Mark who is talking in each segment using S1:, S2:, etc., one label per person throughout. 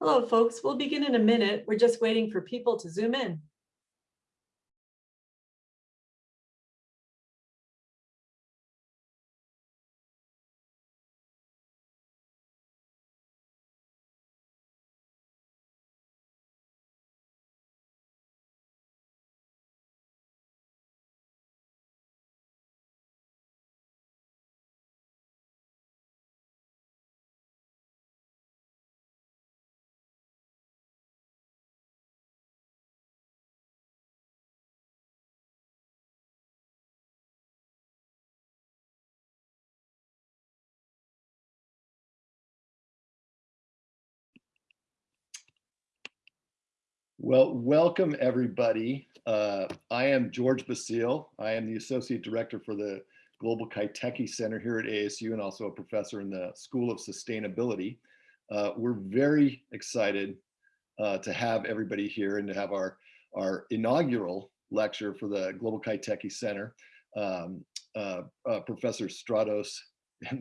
S1: Hello, folks. We'll begin in a minute. We're just waiting for people to zoom in.
S2: Well, welcome everybody. Uh, I am George Basile. I am the Associate Director for the Global Kaiteki Center here at ASU and also a professor in the School of Sustainability. Uh, we're very excited uh, to have everybody here and to have our, our inaugural lecture for the Global Kaiteki Center. Um, uh, uh, Professor Stratos,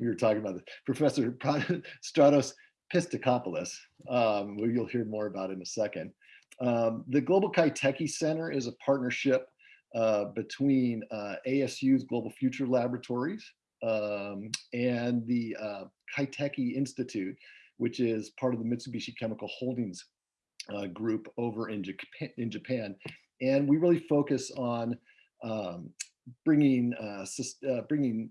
S2: we were talking about this, Professor Stratos Pistikopoulos, um, who you'll hear more about in a second. Um, the Global Kaiteki Center is a partnership uh, between uh, ASU's Global Future Laboratories um, and the uh, Kaiteki Institute, which is part of the Mitsubishi Chemical Holdings uh, group over in Japan, in Japan. And we really focus on um, bringing, uh, uh, bringing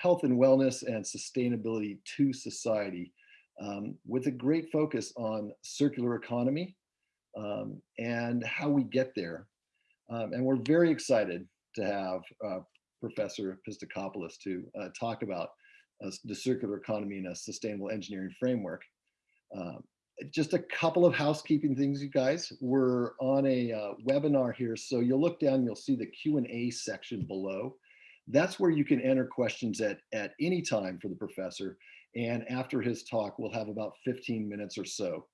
S2: health and wellness and sustainability to society um, with a great focus on circular economy um, and how we get there. Um, and we're very excited to have uh, Professor Pistikopoulos to uh, talk about uh, the circular economy in a sustainable engineering framework. Um, just a couple of housekeeping things, you guys. We're on a uh, webinar here, so you'll look down, you'll see the Q&A section below. That's where you can enter questions at, at any time for the professor. And after his talk, we'll have about 15 minutes or so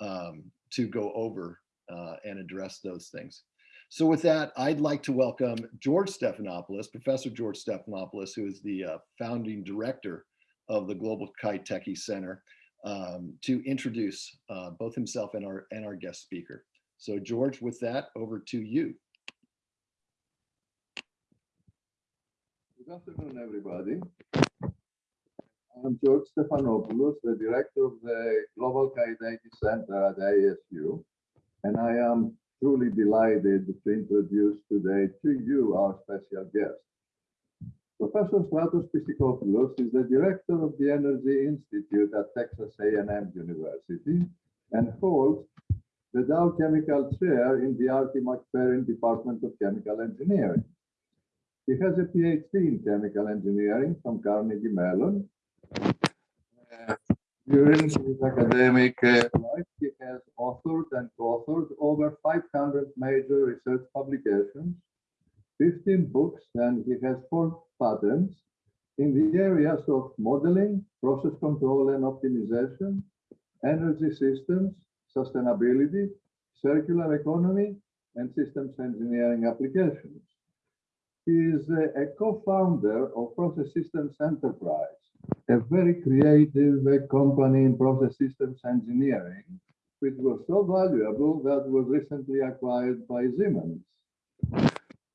S2: um, to go over uh, and address those things. So with that, I'd like to welcome George Stephanopoulos, Professor George Stephanopoulos, who is the uh, founding director of the Global Kaiteki Center, um, to introduce uh, both himself and our, and our guest speaker. So George, with that, over to you.
S3: Good afternoon, everybody. I'm George Stephanopoulos, the director of the Global Kaiteki Center at ASU, and I am truly delighted to introduce today to you our special guest. Professor Stratos Pistikopoulos is the director of the Energy Institute at Texas A&M University and holds the Dow Chemical Chair in the Artie McFerrin Department of Chemical Engineering. He has a PhD in chemical engineering from Carnegie Mellon during his academic uh, life, he has authored and co-authored over 500 major research publications, 15 books, and he has four patents. In the areas of modeling, process control and optimization, energy systems, sustainability, circular economy, and systems engineering applications. He is a co-founder of Process Systems Enterprise, a very creative company in process systems engineering, which was so valuable that was recently acquired by Siemens.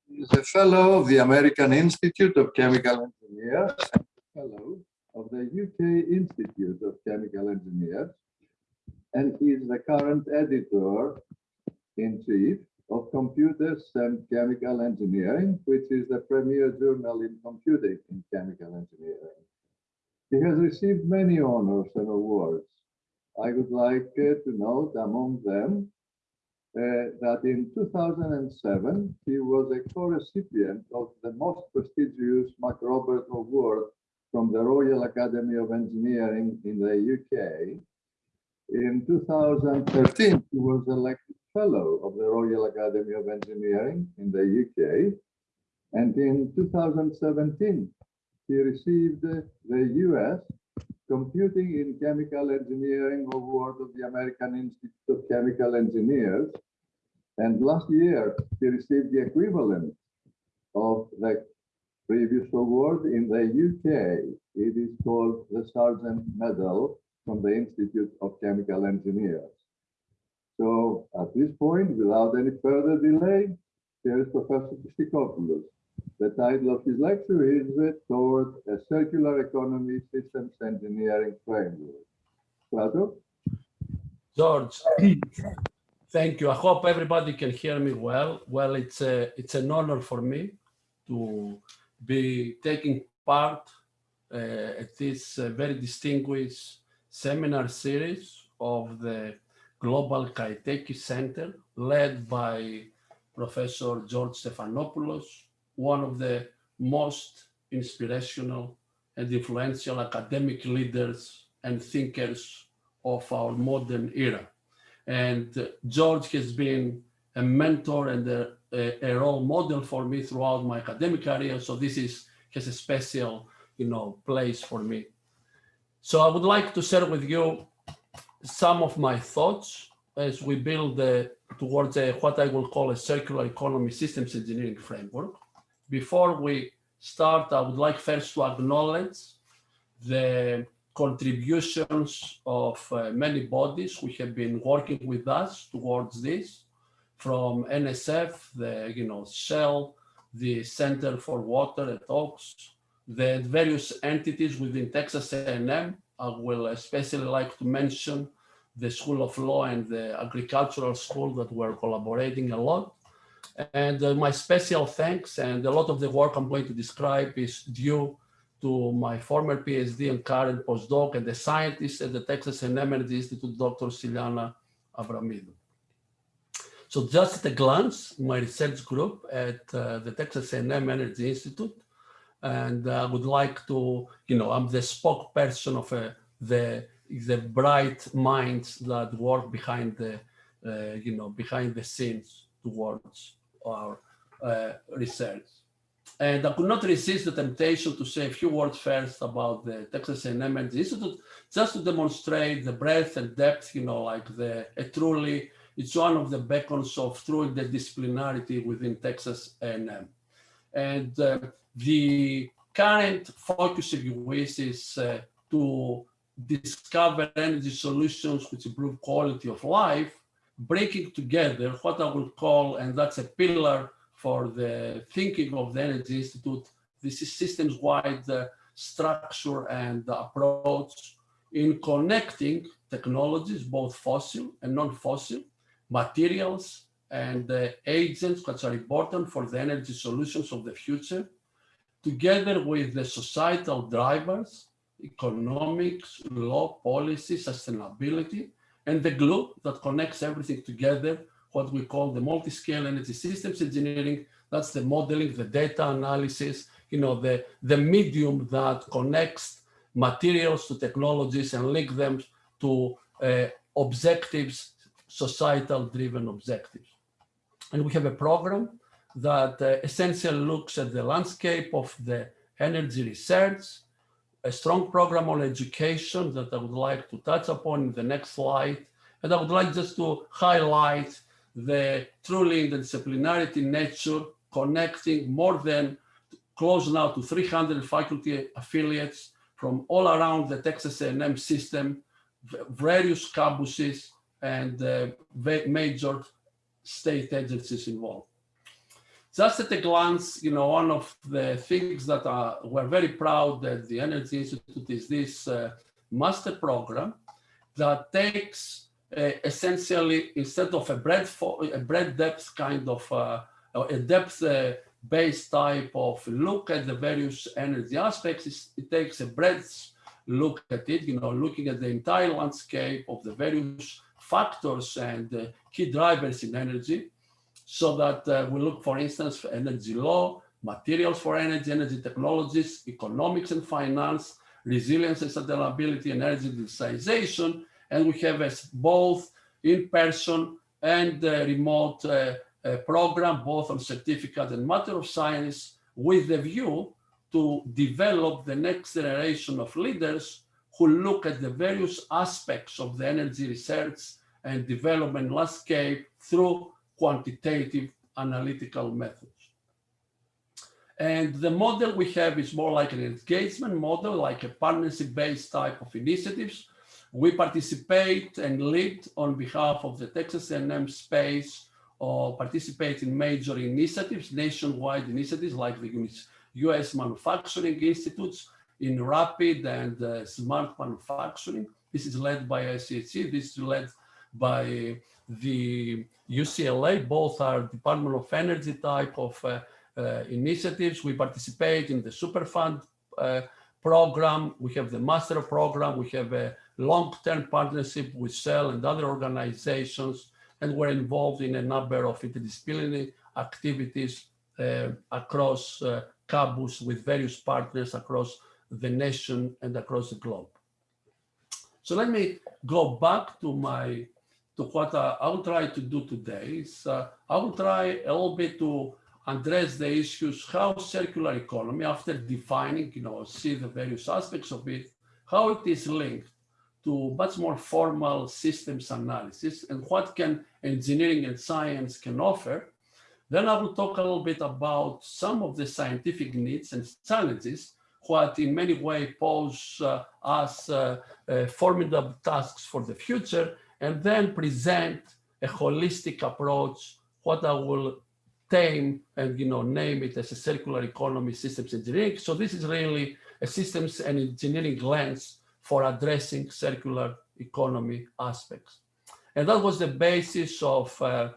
S3: He is a fellow of the American Institute of Chemical Engineers and fellow of the UK Institute of Chemical Engineers, and he is the current editor-in-chief of Computers and Chemical Engineering, which is the premier journal in computing in chemical engineering. He has received many honors and awards. I would like uh, to note among them uh, that in 2007, he was a co-recipient of the most prestigious MacRobert Award from the Royal Academy of Engineering in the UK. In 2013, he was elected Fellow of the Royal Academy of Engineering in the UK. And in 2017, he received the US Computing in Chemical Engineering Award of the American Institute of Chemical Engineers. And last year, he received the equivalent of the previous award in the UK. It is called the Sargent Medal from the Institute of Chemical Engineers. So at this point, without any further delay, here is Professor Christopoulos. The title of his lecture is Toward a Circular Economy Systems Engineering Framework. Strato?
S4: George, thank you. I hope everybody can hear me well. Well, it's a, it's an honor for me to be taking part uh, at this uh, very distinguished seminar series of the Global Kaiteki Center, led by Professor George Stephanopoulos, one of the most inspirational and influential academic leaders and thinkers of our modern era. And uh, George has been a mentor and a, a, a, role model for me throughout my academic career. So this is has a special, you know, place for me. So I would like to share with you some of my thoughts as we build uh, towards a, what I will call a circular economy systems engineering framework. Before we start, I would like first to acknowledge the contributions of uh, many bodies who have been working with us towards this, from NSF, the you know Shell, the Center for Water at Oaks, the various entities within Texas A&M. I will especially like to mention the School of Law and the Agricultural School that were collaborating a lot. And uh, my special thanks and a lot of the work I'm going to describe is due to my former PhD and current postdoc and the scientist at the Texas A&M Energy Institute, Dr. Styliani Avraamidou. So just at a glance, my research group at uh, the Texas A&M Energy Institute, and I would like to, you know, I'm the spokesperson of uh, the the bright minds that work behind the, uh, you know, behind the scenes towards our uh, research. And I could not resist the temptation to say a few words first about the Texas A&M Energy Institute, just to demonstrate the breadth and depth, you know, like the truly, it's one of the beacons of true interdisciplinarity within Texas A&M. And uh, the current focus, if you is uh, to discover energy solutions which improve quality of life, breaking together what I would call, and that's a pillar for the thinking of the Energy Institute, this is systems-wide uh, structure and approach in connecting technologies, both fossil and non-fossil, materials and uh, agents which are important for the energy solutions of the future, together with the societal drivers economics, law, policy, sustainability, and the glue that connects everything together, what we call the multi-scale energy systems engineering. That's the modeling, the data analysis, you know, the, the medium that connects materials to technologies and link them to uh, objectives, societal driven objectives. And we have a program that uh, essentially looks at the landscape of the energy research, a strong program on education that I would like to touch upon in the next slide. And I would like just to highlight the truly interdisciplinarity nature, connecting more than close now to 300 faculty affiliates from all around the Texas A&M system, various campuses, and uh, major state agencies involved. Just at a glance, you know, one of the things that uh, we're very proud that the Energy Institute is this uh, master program that takes uh, essentially instead of a breadth, a breadth depth kind of uh, a depth uh, based type of look at the various energy aspects, it takes a breadth look at it, you know, looking at the entire landscape of the various factors and uh, key drivers in energy so that uh, we look, for instance, for energy law, materials for energy, energy technologies, economics and finance, resilience and sustainability, and energy digitization. And we have a both in-person and uh, remote uh, uh, program, both on certificate and matter of science, with the view to develop the next generation of leaders who look at the various aspects of the energy research and development landscape through quantitative analytical methods. And the model we have is more like an engagement model, like a partnership-based type of initiatives, We participate and lead on behalf of the Texas A&M space or participate in major initiatives, nationwide initiatives like the US Manufacturing Institutes in rapid and uh, smart manufacturing. This is led by AIChE. This is led by the UCLA. Both are Department of Energy type of uh, uh, initiatives. We participate in the Superfund uh, program. We have the master program. We have a long-term partnership with Shell and other organizations, and we're involved in a number of interdisciplinary activities uh, across uh, campus with various partners across the nation and across the globe. So let me go back to my to what uh, I will try to do today. Is, uh, I will try a little bit to address the issues how circular economy, after defining, you know, see the various aspects of it, how it is linked to much more formal systems analysis and what can engineering and science can offer. Then I will talk a little bit about some of the scientific needs and challenges what in many ways pose uh, us uh, uh, formidable tasks for the future, and then present a holistic approach, what I will tame and you know name it as a circular economy systems engineering. So this is really a systems and engineering lens for addressing circular economy aspects. And that was the basis of uh,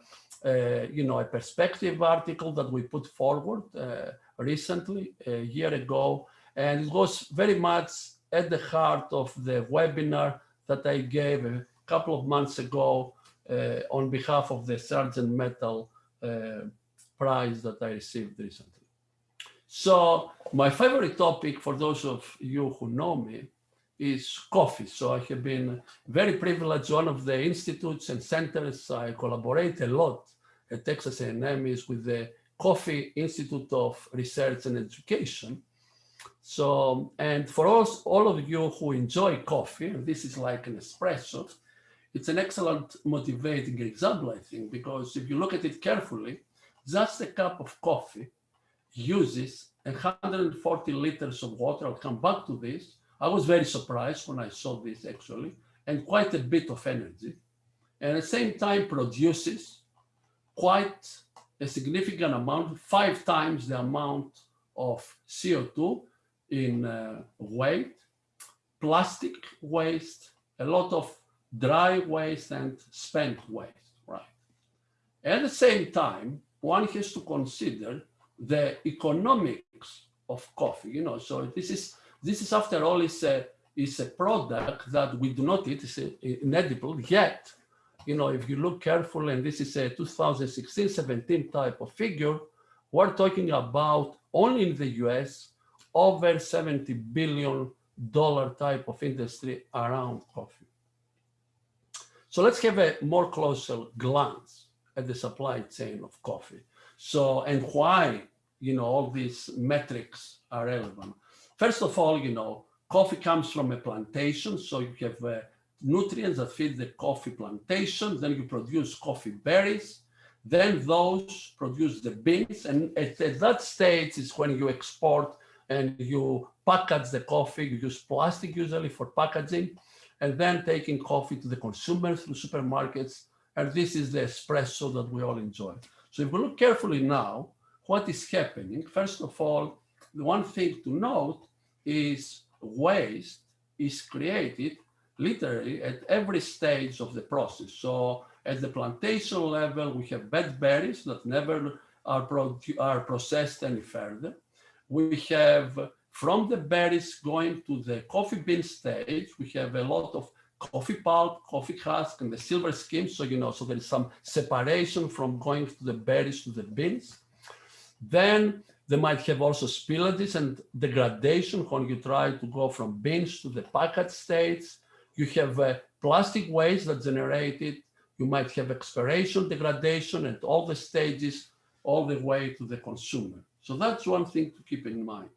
S4: uh, you know, a perspective article that we put forward uh, recently, a year ago, and it was very much at the heart of the webinar that I gave a couple of months ago uh, on behalf of the Sargent Medal uh, prize that I received recently. So my favorite topic for those of you who know me is coffee. So I have been very privileged. One of the institutes and centers I collaborate a lot at Texas A&M is with the Coffee Institute of Research and Education. So, and for us, all of you who enjoy coffee, this is like an espresso, it's an excellent motivating example, I think, because if you look at it carefully, just a cup of coffee uses 140 liters of water. I'll come back to this. I was very surprised when I saw this actually, and quite a bit of energy. And at the same time produces quite a significant amount, five times the amount of CO2 in uh, weight, plastic waste, a lot of dry waste and spent waste, right? At the same time, one has to consider the economics of coffee, you know, so this is, this is after all is a, is a product that we do not eat, it's inedible, yet, you know, if you look carefully, and this is a 2016-17 type of figure, we're talking about only in the US, over 70 billion dollar type of industry around coffee. So let's have a more closer glance at the supply chain of coffee. So, and why, you know, all these metrics are relevant. First of all, you know, coffee comes from a plantation. So you have uh, nutrients that feed the coffee plantation. Then you produce coffee berries. Then those produce the beans. And at, at that stage is when you export and you package the coffee, you use plastic usually for packaging, and then taking coffee to the consumer through supermarkets. And this is the espresso that we all enjoy. So if we look carefully now, what is happening? First of all, the one thing to note is waste is created literally at every stage of the process. So at the plantation level, we have bad berries that never are, are processed any further we have from the berries going to the coffee bean stage, we have a lot of coffee pulp, coffee husk, and the silver skin. So, you know, so there is some separation from going to the berries to the beans. Then they might have also spillages and degradation when you try to go from beans to the packet states. You have uh, plastic waste that generated. You might have expiration, degradation, and all the stages all the way to the consumer. So that's one thing to keep in mind.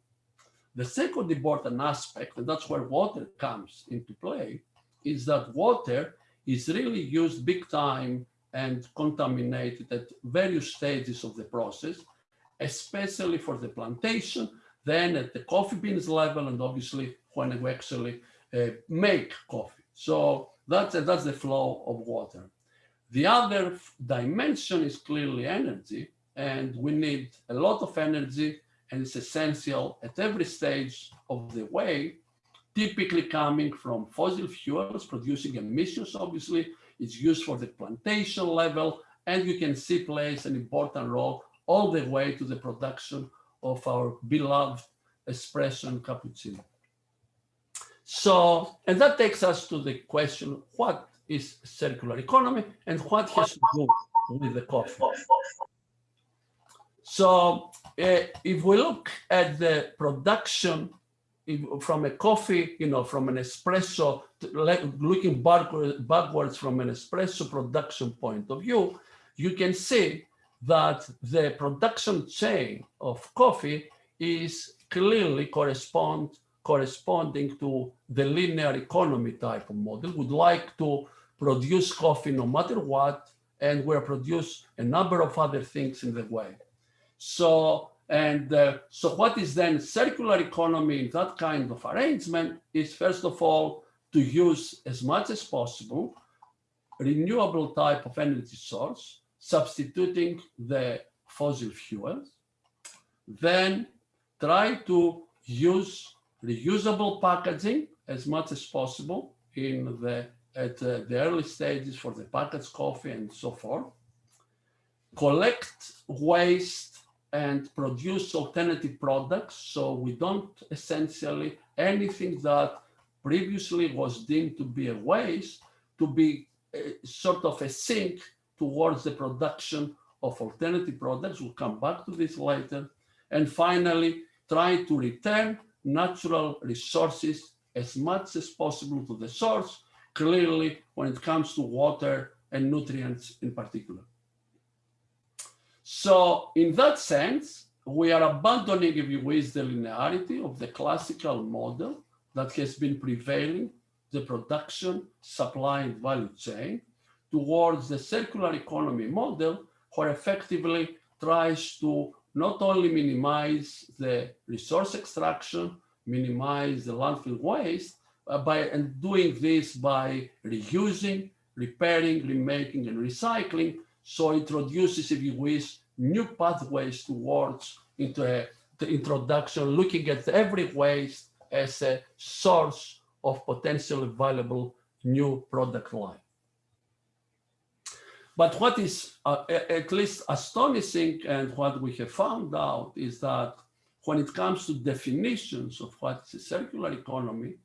S4: The second important aspect, and that's where water comes into play, is that water is really used big time and contaminated at various stages of the process, especially for the plantation, then at the coffee beans level, and obviously when we actually uh, make coffee. So that's, that's the flow of water. The other dimension is clearly energy, and we need a lot of energy, and it's essential at every stage of the way, typically coming from fossil fuels, producing emissions, obviously. It's used for the plantation level, and you can see plays an important role all the way to the production of our beloved espresso and cappuccino. So, and that takes us to the question, what is circular economy and what has to do with the coffee? So uh, if we look at the production from a coffee, you know, from an espresso, like looking backwards from an espresso production point of view, you can see that the production chain of coffee is clearly correspond corresponding to the linear economy type of model. Would like to produce coffee no matter what, and will produce a number of other things in the way. So, and uh, so what is then circular economy in that kind of arrangement is first of all, to use as much as possible renewable type of energy source, substituting the fossil fuels, then try to use reusable packaging as much as possible in the at uh, the early stages for the packaged coffee and so forth. Collect waste and produce alternative products so we don't essentially anything that previously was deemed to be a waste to be uh, sort of a sink towards the production of alternative products. We'll come back to this later. And finally, try to return natural resources as much as possible to the source, clearly when it comes to water and nutrients in particular. So in that sense, we are abandoning, if you wish, the linearity of the classical model that has been prevailing, the production, supply, and value chain, towards the circular economy model, where effectively tries to not only minimize the resource extraction, minimize the landfill waste, uh, by and doing this by reusing, repairing, remaking, and recycling. So introduces, if you wish, new pathways towards into a, the introduction, looking at every waste as a source of potentially valuable new product line. But what is uh, at least astonishing and what we have found out is that when it comes to definitions of what is a circular economy,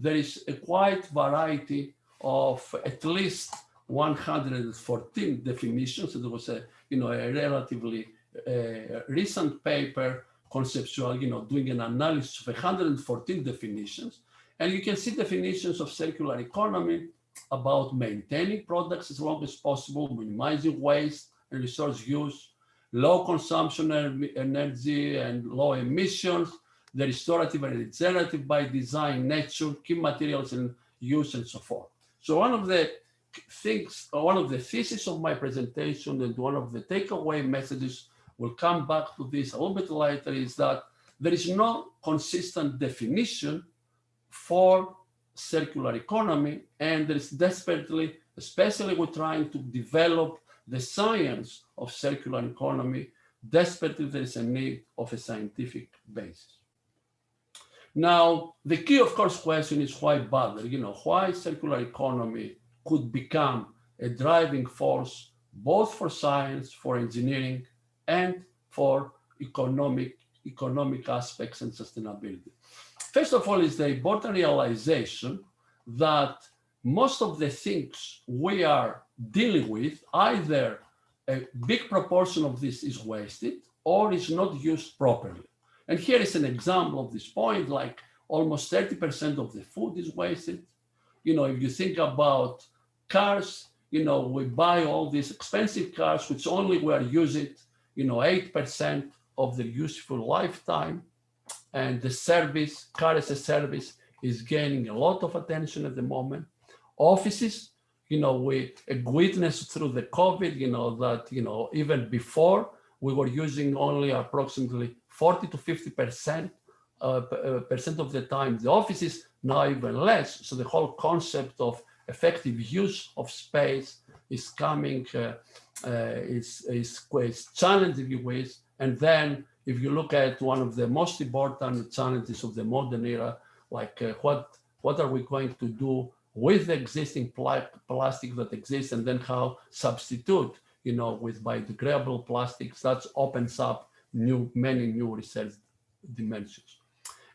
S4: there is a quite variety of at least 114 definitions. It was a, you know, a relatively uh, recent paper, conceptual, you know, doing an analysis of 114 definitions. And you can see definitions of circular economy about maintaining products as long as possible, minimizing waste and resource use, low consumption energy and low emissions, the restorative and regenerative by design, nature, key materials and use and so forth. So one of the things, one of the thesis of my presentation and one of the takeaway messages, we'll come back to this a little bit later, is that there is no consistent definition for circular economy and there is desperately, especially we're trying to develop the science of circular economy, desperately there is a need of a scientific basis. Now, the key, of course, question is why bother? You know, why circular economy could become a driving force both for science, for engineering, and for economic economic aspects and sustainability. First of all, is the important realization that most of the things we are dealing with, either a big proportion of this is wasted or is not used properly. And here is an example of this point, like almost 30% of the food is wasted. You know, if you think about cars, you know, we buy all these expensive cars, which only we are using, you know, 8% of the useful lifetime. And the service, car as a service, is gaining a lot of attention at the moment. Offices, you know, we witnessed through the COVID, you know, that, you know, even before we were using only approximately 40 to 50% uh, uh, percent of the time the offices, now even less. So the whole concept of effective use of space is coming, uh, uh, is, is if you wish. And then if you look at one of the most important challenges of the modern era, like uh, what, what are we going to do with the existing pla- plastic that exists and then how substitute, you know, with biodegradable plastics, that opens up new, many new research dimensions.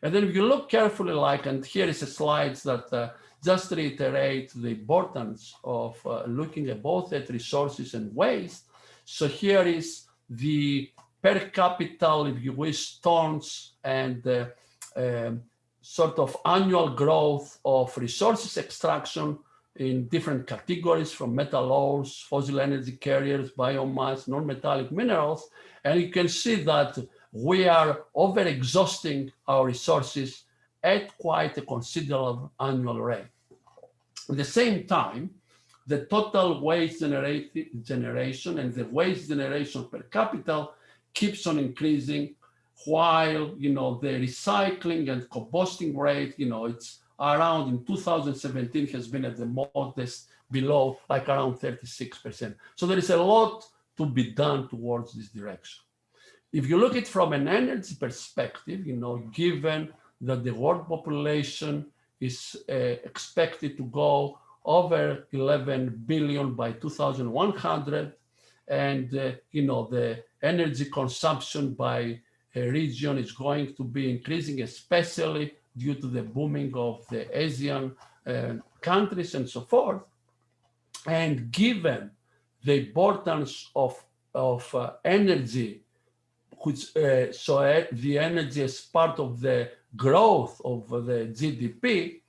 S4: And then if you look carefully, like, and here is a slide that uh, just reiterate the importance of uh, looking at both at resources and waste. So here is the per capita, if you wish, tons and uh, um, sort of annual growth of resources extraction in different categories from metal ores, fossil energy carriers, biomass, non-metallic minerals. And you can see that we are over exhausting our resources at quite a considerable annual rate. At the same time, the total waste generation and the waste generation per capita keeps on increasing while you know the recycling and composting rate you know it's around in 2017 has been at the modest below like around 36 percent so there is a lot to be done towards this direction if you look at from an energy perspective you know given that the world population is uh, expected to go over 11 billion by 2100 and uh, you know the energy consumption by a region is going to be increasing, especially due to the booming of the Asian uh, countries and so forth. And given the importance of, of uh, energy, which uh, so uh, the energy is part of the growth of the GDP,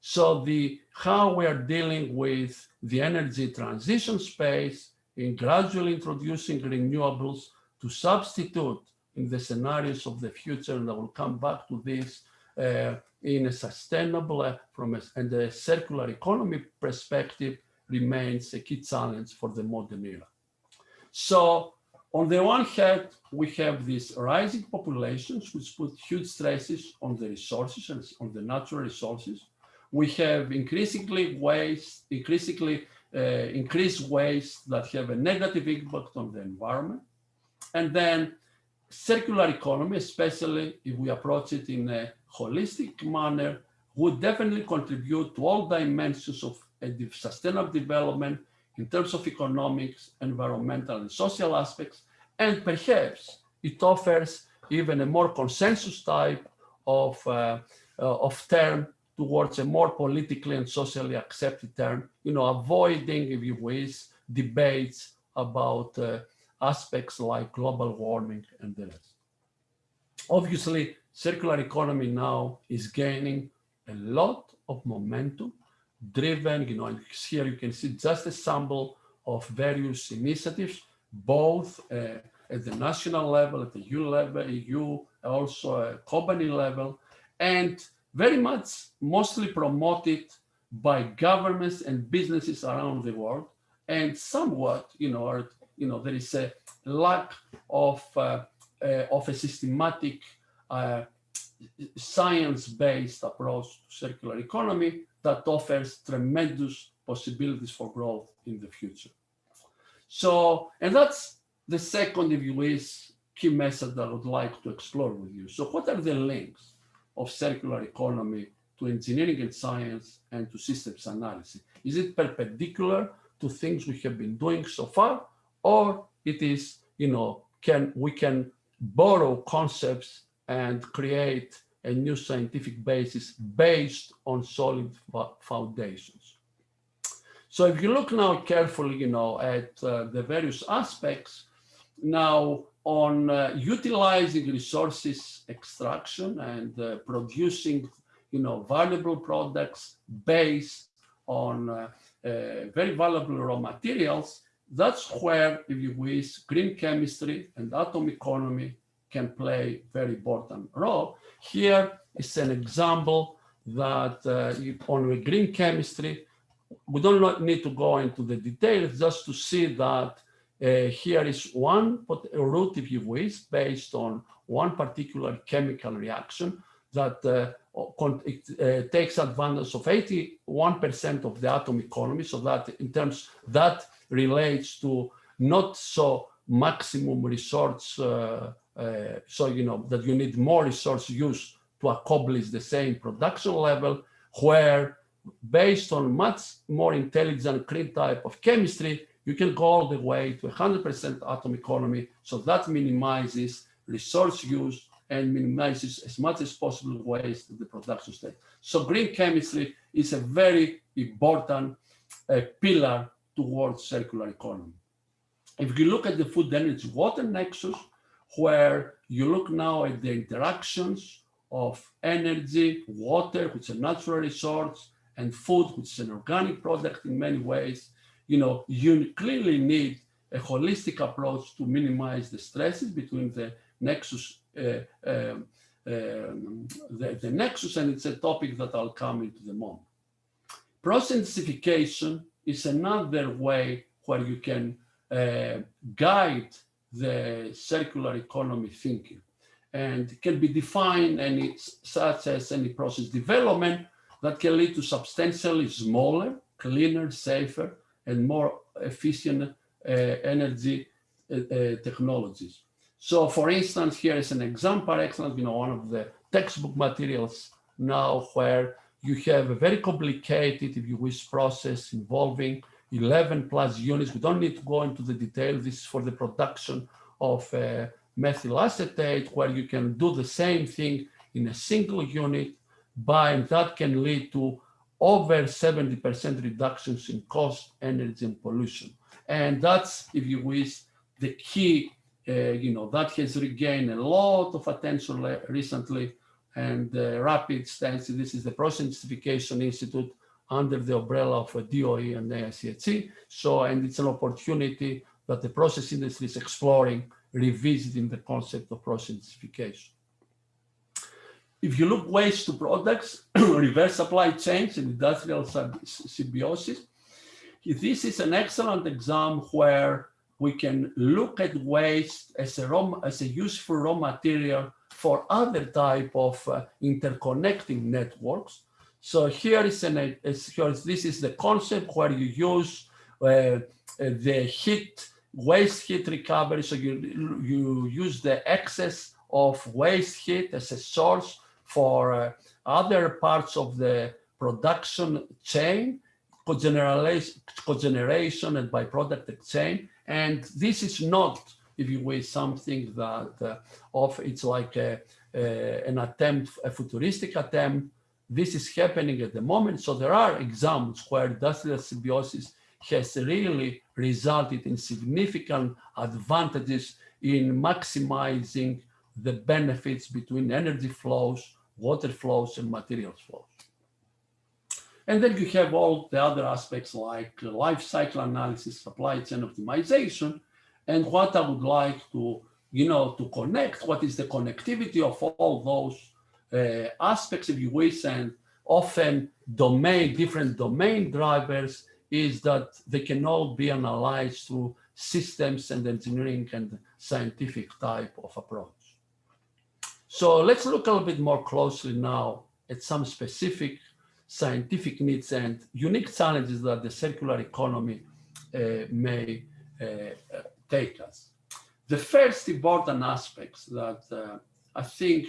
S4: so the how we are dealing with the energy transition space in gradually introducing renewables to substitute in the scenarios of the future, and I will come back to this uh, in a sustainable uh, from a, and a circular economy perspective remains a key challenge for the modern era. So on the one hand, we have these rising populations, which put huge stresses on the resources and on the natural resources. We have increasingly waste, increasingly uh, increased waste that have a negative impact on the environment. And then circular economy, especially if we approach it in a holistic manner, would definitely contribute to all dimensions of sustainable development in terms of economics, environmental and social aspects. And perhaps it offers even a more consensus type of, uh, uh, of term towards a more politically and socially accepted term, you know, avoiding, if you wish, debates about uh, aspects like global warming and the rest. Obviously, circular economy now is gaining a lot of momentum driven, you know, here you can see just a sample of various initiatives, both uh, at the national level, at the EU level, EU, also at company level, and very much mostly promoted by governments and businesses around the world, and somewhat, you know, are, you know, there is a lack of uh, uh, of a systematic uh, science-based approach to circular economy that offers tremendous possibilities for growth in the future. So, and that's the second, if you wish, key message that I would like to explore with you. So what are the links of circular economy to engineering and science and to systems analysis? Is it perpendicular to things we have been doing so far, or it is, you know, can we can borrow concepts and create a new scientific basis based on solid foundations. So if you look now carefully, you know, at uh, the various aspects, now on uh, utilizing resources extraction and uh, producing, you know, valuable products based on uh, uh, very valuable raw materials, that's where, if you wish, green chemistry and atom economy can play very important role. Here is an example that uh, on green chemistry, we don't need to go into the details just to see that uh, here is one route, if you wish, based on one particular chemical reaction that uh, it, uh, takes advantage of 81% of the atom economy. So that in terms that relates to not so maximum resource. Uh, so you know that you need more resource use to accomplish the same production level, where based on much more intelligent clean type of chemistry, you can go all the way to 100% atom economy. So that minimizes resource use and minimizes as much as possible waste at the production stage. So green chemistry is a very important uh, pillar towards circular economy. If you look at the food energy water nexus, where you look now at the interactions of energy, water, which is a natural resource, and food, which is an organic product in many ways, you know, you clearly need a holistic approach to minimize the stresses between the nexus, uh, um, um, the, the nexus, and it's a topic that I'll come into the moment. Process intensification is another way where you can uh, guide the circular economy thinking. And can be defined any, such as any process development that can lead to substantially smaller, cleaner, safer, and more efficient uh, energy uh, uh, technologies. So for instance, here is an example, excellent, you know, one of the textbook materials now where you have a very complicated, if you wish, process involving 11 plus units. We don't need to go into the detail. This is for the production of uh, methyl acetate, where you can do the same thing in a single unit, by, and that can lead to over 70% reductions in cost, energy, and pollution. And that's, if you wish, the key, uh, you know, that has regained a lot of attention recently and uh, rapid stance. This is the Process Intensification Institute under the umbrella of DOE and AICHE. So, and it's an opportunity that the process industry is exploring, revisiting the concept of process intensification. If you look waste to products, reverse supply chains and industrial symbiosis, this is an excellent example where we can look at waste as a, raw, as a useful raw material for other type of uh, interconnecting networks. So here is an, here is, this is the concept where you use uh, the heat, waste heat recovery. So you, you use the excess of waste heat as a source for uh, other parts of the production chain, cogeneration, cogeneration and byproduct exchange. And this is not, if you will, something that uh, of it's like a, a, an attempt, a futuristic attempt. This is happening at the moment. So there are examples where industrial symbiosis has really resulted in significant advantages in maximizing the benefits between energy flows, water flows, and materials flows. And then you have all the other aspects like life cycle analysis, supply chain optimization, and what I would like to, you know, to connect, what is the connectivity of all those aspects, if you wish, and often domain, different domain drivers is that they can all be analyzed through systems and engineering and scientific type of approach. So let's look a little bit more closely now at some specific scientific needs and unique challenges that the circular economy uh, may uh, take us. The first important aspects that uh, I think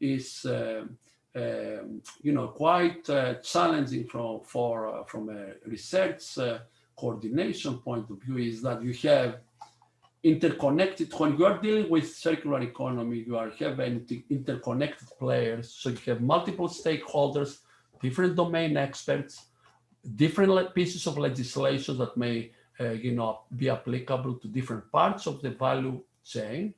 S4: is uh, um, you know, quite uh, challenging from, for, uh, from a research coordination point of view is that you have interconnected, when you are dealing with circular economy, you are having interconnected players. So you have multiple stakeholders, different domain experts, different pieces of legislation that may, uh, you know, be applicable to different parts of the value chain,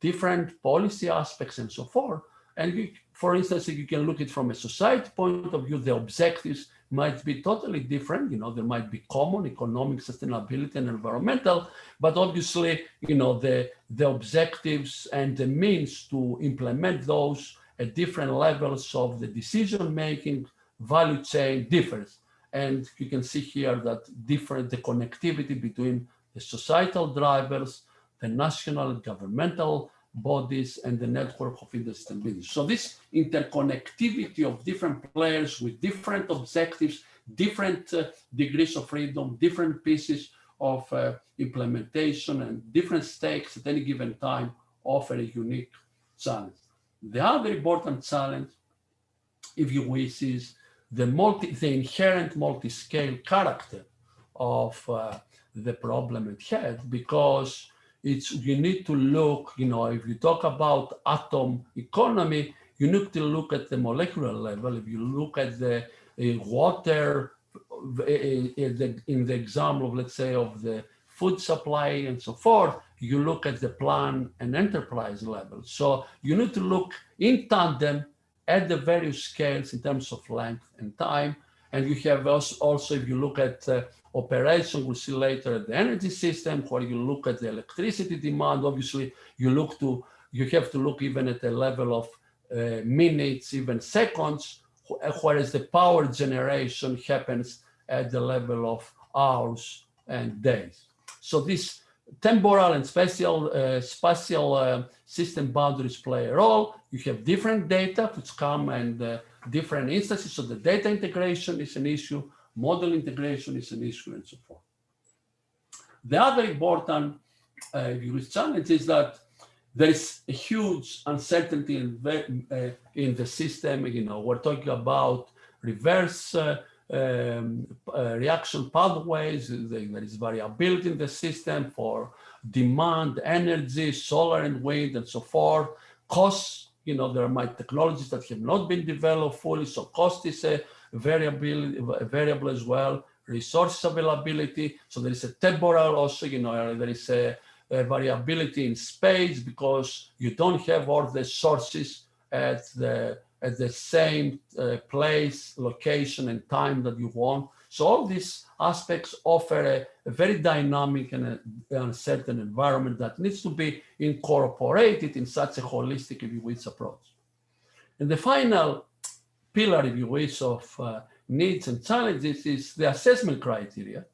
S4: different policy aspects and so forth. And you, for instance, if you can look at it from a society point of view, the objectives might be totally different. You know, there might be common economic sustainability and environmental, but obviously, you know, the, the objectives and the means to implement those at different levels of the decision-making value chain differs. And you can see here that different the connectivity between the societal drivers, the national governmental bodies and the network of industry business. So this interconnectivity of different players with different objectives, different uh, degrees of freedom, different pieces of uh, implementation and different stakes at any given time offer a unique challenge. The other important challenge, if you wish, is the multi, the inherent multi-scale character of uh, the problem at hand, because it's you need to look, you know, if you talk about atom economy, you need to look at the molecular level. If you look at the uh, water, uh, in the, in the example of, let's say, of the food supply and so forth, you look at the plan and enterprise level. So you need to look in tandem at the various scales in terms of length and time. And you have also, also if you look at uh, operation, we'll see later the energy system, where you look at the electricity demand, obviously you look to, you have to look even at the level of uh, minutes, even seconds, whereas the power generation happens at the level of hours and days. So this temporal and spatial, uh, spatial uh, system boundaries play a role. You have different data which come and uh, different instances. So the data integration is an issue, model integration is an issue and so forth. The other important uh, challenge is that there is a huge uncertainty in the, uh, in the system. You know, we're talking about reverse uh, um, uh, reaction pathways. There is variability in the system for demand, energy, solar and wind, and so forth. Costs, you know, there might technologies that have not been developed fully, so cost is a variable, a variable as well. Resource availability, so there is a temporal also, you know, there is a, a variability in space because you don't have all the sources at the at the same uh, place, location, and time that you want. So all these aspects offer a, a very dynamic and a, uncertain environment that needs to be incorporated in such a holistic, if you wish, approach. And the final pillar, if you wish, of uh, needs and challenges is the assessment criteria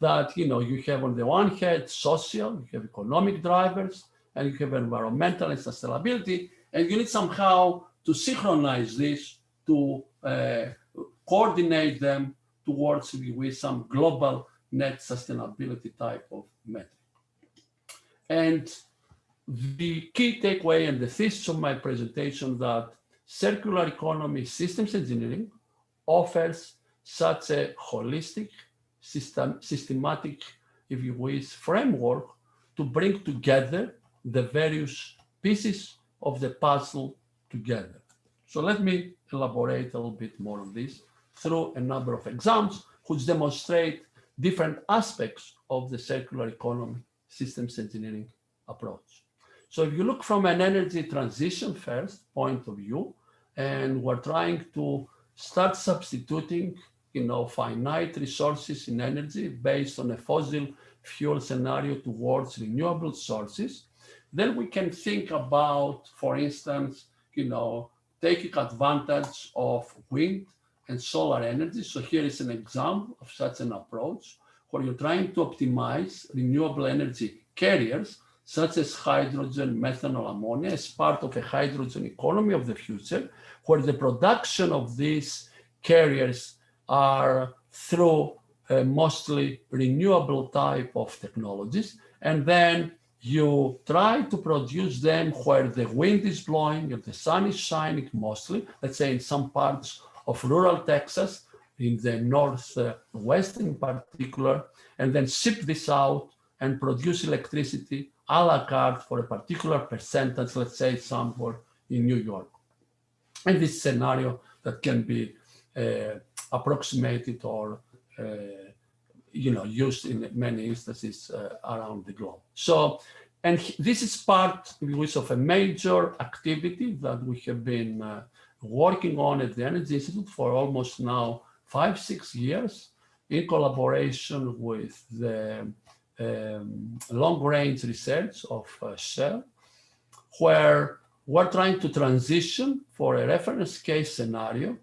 S4: that, you know, you have on the one hand, social, you have economic drivers, and you have environmental and sustainability, and you need somehow to synchronize this, to uh, coordinate them towards with some global net sustainability type of metric. And the key takeaway and the thesis of my presentation that circular economy systems engineering offers such a holistic, system, systematic, if you wish, framework to bring together the various pieces of the puzzle together. So let me elaborate a little bit more on this through a number of examples which demonstrate different aspects of the circular economy systems engineering approach. So if you look from an energy transition first point of view, and we're trying to start substituting you know, finite resources in energy based on a fossil fuel scenario towards renewable sources, then we can think about, for instance, you know, taking advantage of wind and solar energy. So here is an example of such an approach where you're trying to optimize renewable energy carriers such as hydrogen, methanol, ammonia as part of a hydrogen economy of the future, where the production of these carriers are through uh, mostly renewable type of technologies. And then you try to produce them where the wind is blowing and the sun is shining mostly, let's say in some parts of rural Texas, in the northwest in particular, and then ship this out and produce electricity a la carte for a particular percentage, let's say somewhere in New York. And this scenario that can be uh, approximated or uh, you know, used in many instances uh, around the globe. So, and this is part of a major activity that we have been uh, working on at the Energy Institute for almost now five, six years in collaboration with the um, long range research of uh, Shell, where we're trying to transition for a reference case scenario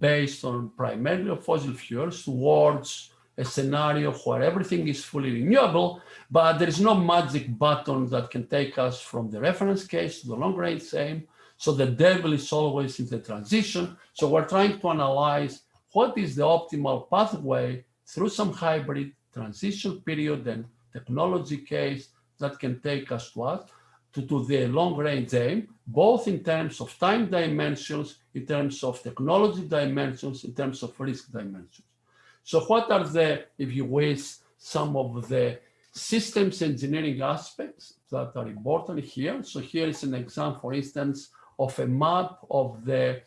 S4: based on primarily fossil fuels towards a scenario where everything is fully renewable, but there is no magic button that can take us from the reference case to the long range aim. So the devil is always in the transition. So we're trying to analyze what is the optimal pathway through some hybrid transition period and technology case that can take us to us to, to the long range aim, both in terms of time dimensions, in terms of technology dimensions, in terms of risk dimensions. So what are the, if you wish, some of the systems engineering aspects that are important here? So here is an example, for instance, of a map of the,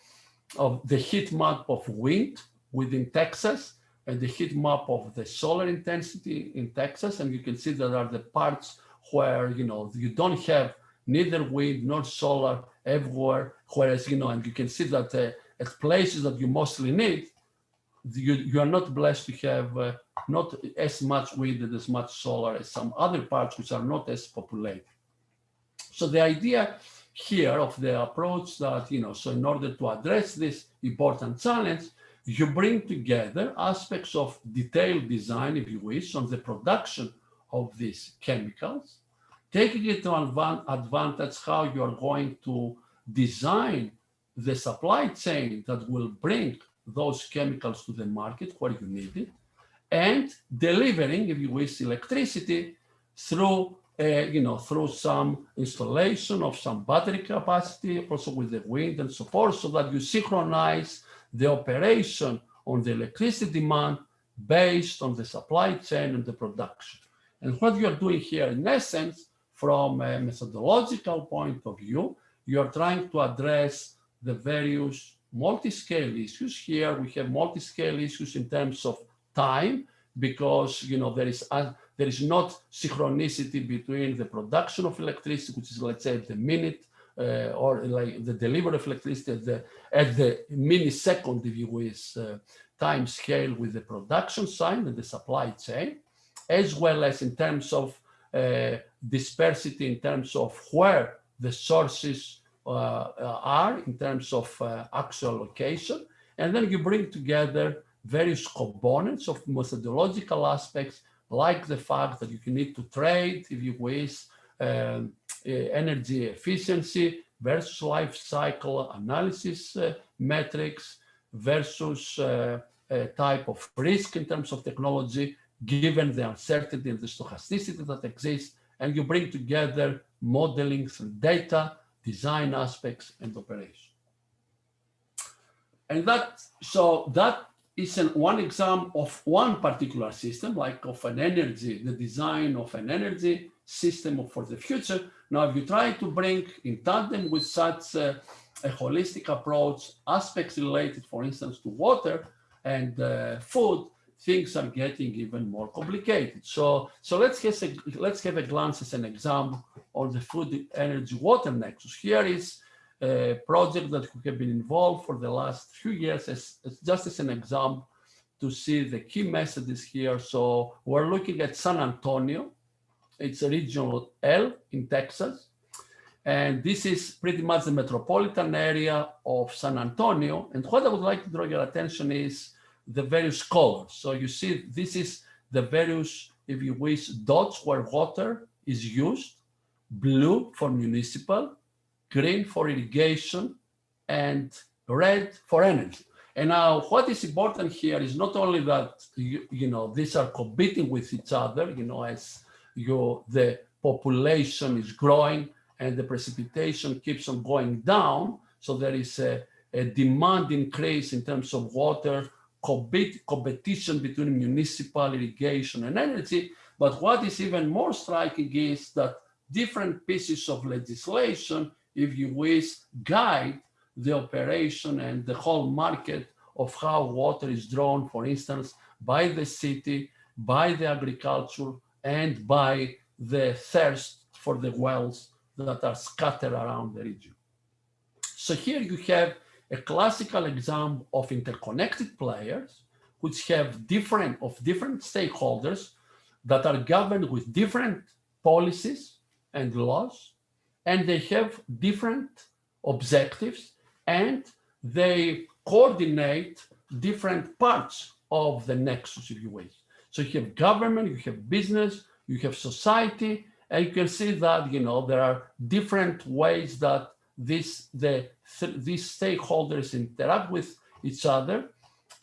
S4: of the heat map of wind within Texas and the heat map of the solar intensity in Texas. And you can see that are the parts where, you know, you don't have neither wind nor solar everywhere. Whereas, you know, and you can see that uh, at places that you mostly need, you, you are not blessed to have uh, not as much wind and as much solar as some other parts which are not as populated. So the idea here of the approach that, you know, so in order to address this important challenge, you bring together aspects of detailed design, if you wish, on the production of these chemicals, taking into advantage how you are going to design the supply chain that will bring those chemicals to the market where you need it, and delivering, if you wish, electricity through, uh, you know, through some installation of some battery capacity, also with the wind and so forth, so that you synchronize the operation on the electricity demand based on the supply chain and the production. And what you are doing here, in essence, from a methodological point of view, you are trying to address the various multi-scale issues. Here we have multi-scale issues in terms of time, because you know there is a, there is not synchronicity between the production of electricity, which is let's say the minute, uh, or like the delivery of electricity at the at the millisecond, if you wish, uh, time scale with the production side and the supply chain, as well as in terms of uh, dispersity in terms of where the sources are in terms of actual location. And then you bring together various components of methodological aspects, like the fact that you need to trade, if you wish, um, energy efficiency versus life cycle analysis uh, metrics versus uh, type of risk in terms of technology, given the uncertainty and the stochasticity that exists, and you bring together modeling through data, design aspects, and operation. And that, so that is an, one example of one particular system, like of an energy, the design of an energy system for the future. Now, if you try to bring in tandem with such a, a holistic approach, aspects related, for instance, to water and uh, food, things are getting even more complicated. So, so let's, have a, let's have a glance as an example on the food, energy, water nexus. Here is a project that we have been involved for the last few years as, as just as an example to see the key messages here. So we're looking at San Antonio. It's a regional L in Texas. And this is pretty much the metropolitan area of San Antonio. And what I would like to draw your attention is the various colors. So you see, this is the various, if you wish, dots where water is used, blue for municipal, green for irrigation, and red for energy. And now what is important here is not only that, you, you know, these are competing with each other, you know, as you, the population is growing and the precipitation keeps on going down. So there is a, a demand increase in terms of water competition between municipal irrigation and energy. But what is even more striking is that different pieces of legislation, if you wish, guide the operation and the whole market of how water is drawn, for instance, by the city, by the agriculture, and by the thirst for the wells that are scattered around the region. So here you have a classical example of interconnected players which have different of different stakeholders that are governed with different policies and laws and they have different objectives and they coordinate different parts of the nexus if you wish. So you have government, you have business, you have society, and you can see that you know there are different ways that this the these stakeholders interact with each other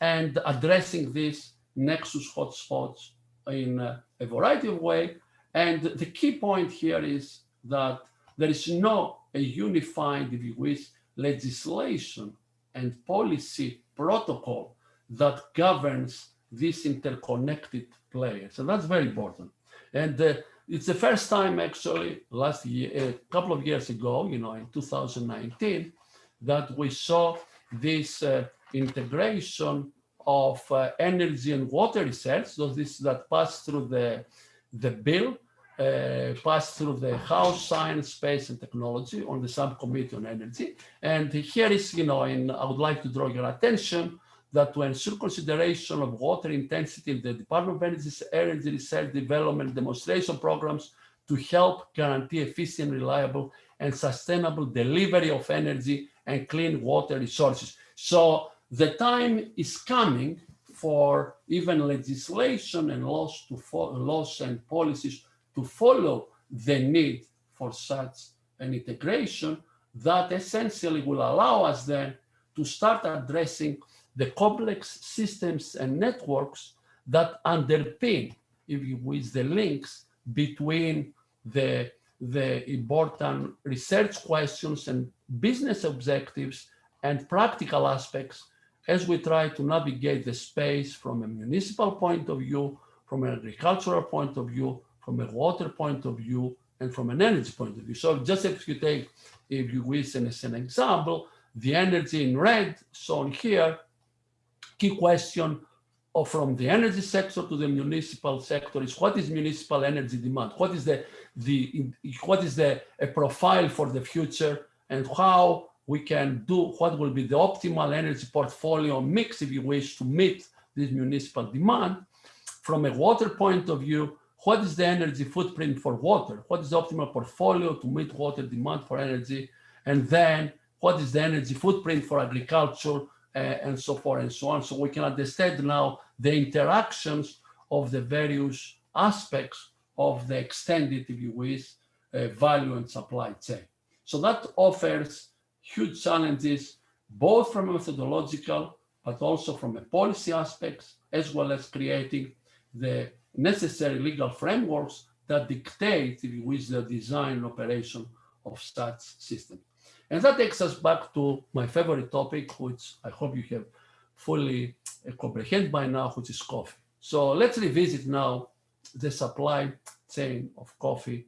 S4: and addressing these nexus hotspots in a, variety of ways. And the key point here is that there is no a unified, if you wish, legislation and policy protocol that governs these interconnected players. And that's very important. And uh, it's the first time actually last year, a couple of years ago, you know, in 2019, that we saw this uh, integration of uh, energy and water research, so this that passed through the, the bill, uh, passed through the House Science, Space and Technology on the subcommittee on energy. And here is, you know, and I would like to draw your attention that to ensure consideration of water intensity in the Department of Energy's energy research development demonstration programs to help guarantee efficient, reliable, and sustainable delivery of energy and clean water resources. So the time is coming for even legislation and laws to laws and policies to follow the need for such an integration that essentially will allow us then to start addressing the complex systems and networks that underpin, if you wish, the links between the, the important research questions and business objectives and practical aspects as we try to navigate the space from a municipal point of view, from an agricultural point of view, from a water point of view, and from an energy point of view. So just if you take, if you wish, as an example, the energy in red shown here key question of from the energy sector to the municipal sector is what is municipal energy demand? What is the, the what is the a profile for the future and how we can do what will be the optimal energy portfolio mix, if you wish, to meet this municipal demand. From a water point of view, what is the energy footprint for water? What is the optimal portfolio to meet water demand for energy? And then what is the energy footprint for agriculture and so forth and so on. So we can understand now the interactions of the various aspects of the extended, if you wish, uh, value and supply chain. So that offers huge challenges, both from a methodological, but also from a policy aspects, as well as creating the necessary legal frameworks that dictate, if you wish, the design and operation of such systems. And that takes us back to my favorite topic, which I hope you have fully uh, comprehend by now, which is coffee. So let's revisit now the supply chain of coffee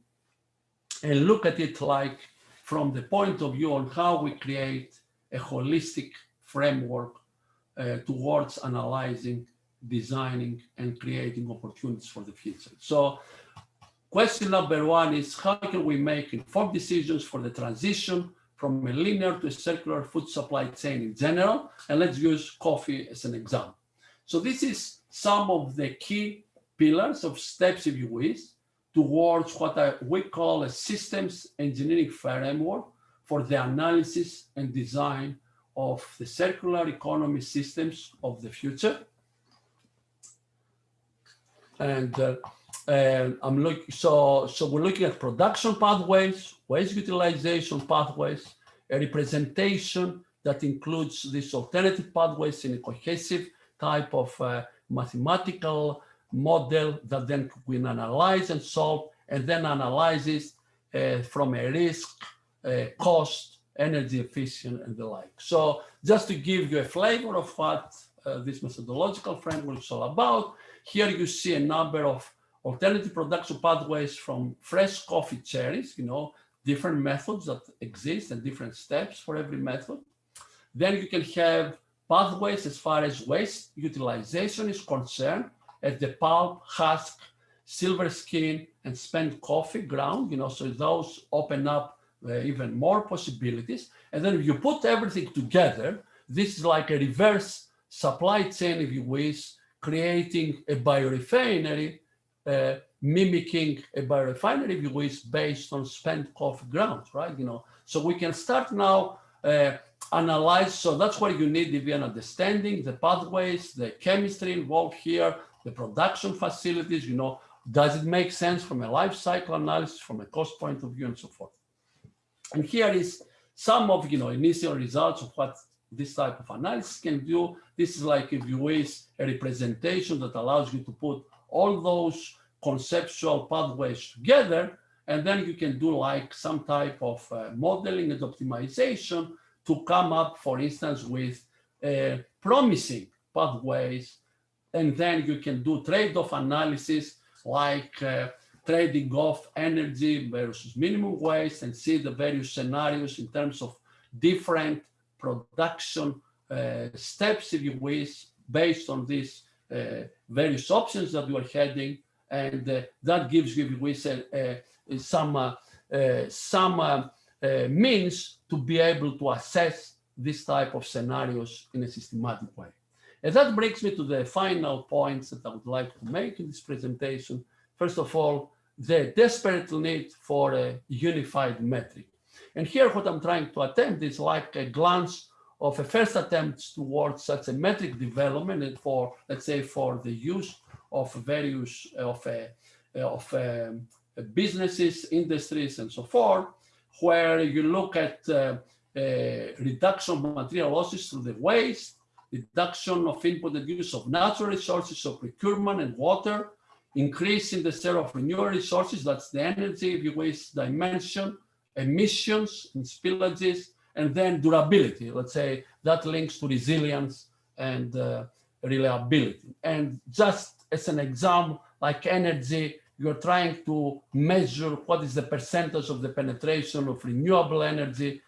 S4: and look at it like from the point of view on how we create a holistic framework uh, towards analyzing, designing, and creating opportunities for the future. So question number one is how can we make informed decisions for the transition from a linear to a circular food supply chain in general. And let's use coffee as an example. So this is some of the key pillars of steps, if you wish, towards what I, we call a systems engineering framework for the analysis and design of the circular economy systems of the future. And uh, and I'm looking, so, so we're looking at production pathways, waste utilization pathways, a representation that includes these alternative pathways in a cohesive type of uh, mathematical model that then we analyze and solve and then analyzes uh, from a risk, uh, cost, energy efficient and the like. So just to give you a flavor of what uh, this methodological framework is all about, here you see a number of alternative production pathways from fresh coffee cherries, you know, different methods that exist and different steps for every method. Then you can have pathways as far as waste utilization is concerned at the pulp, husk, silver skin, and spent coffee ground, you know, so those open up uh, even more possibilities. And then if you put everything together, this is like a reverse supply chain, if you wish, creating a biorefinery uh, mimicking a biorefinery, you wish, based on spent coffee grounds, right? You know, so we can start now uh, analyze. So that's what you need if you're understanding the pathways, the chemistry involved here, the production facilities, you know, does it make sense from a life cycle analysis, from a cost point of view and so forth. And here is some of, you know, initial results of what this type of analysis can do. This is like, if you wish, a representation that allows you to put all those conceptual pathways together, and then you can do like some type of uh, modeling and optimization to come up, for instance, with uh, promising pathways. And then you can do trade-off analysis like uh, trading off energy versus minimum waste and see the various scenarios in terms of different production uh, steps, if you wish, based on uh, various options that you are heading. And uh, that gives some, uh, some uh, means to be able to assess this type of scenarios in a systematic way. And that brings me to the final points that I would like to make in this presentation. First of all, the desperate need for a unified metric. And here what I'm trying to attempt is like a glance of a first attempt towards such a metric development and for, let's say, for the use of various of, uh, of um, businesses, industries, and so forth, where you look at uh, uh, reduction of material losses through the waste, reduction of input and use of natural resources, of procurement and water, increase in the share of renewable resources, that's the energy, if you waste dimension, emissions and spillages, and then durability, let's say that links to resilience and uh, reliability. And just as an example, like energy, you're trying to measure what is the percentage of the penetration of renewable energy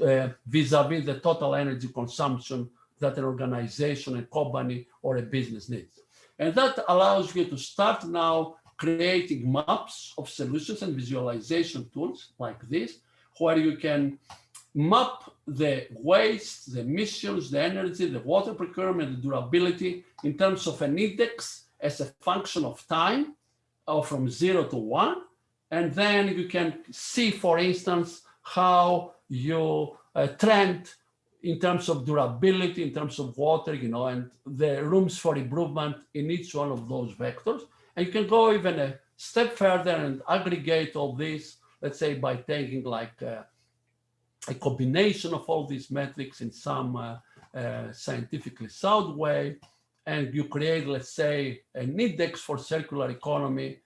S4: uh, vis-a-vis uh, -vis the total energy consumption that an organization, a company, or a business needs. And that allows you to start now creating maps of solutions and visualization tools like this, where you can map the waste, the emissions, the energy, the water procurement, the durability in terms of an index as a function of time or from zero to one. And then you can see, for instance, how you uh, trend in terms of durability, in terms of water, you know, and the rooms for improvement in each one of those vectors. And you can go even a step further and aggregate all this, let's say by taking like uh, a combination of all these metrics in some uh, uh, scientifically sound way. And you create, let's say, an index for circular economy,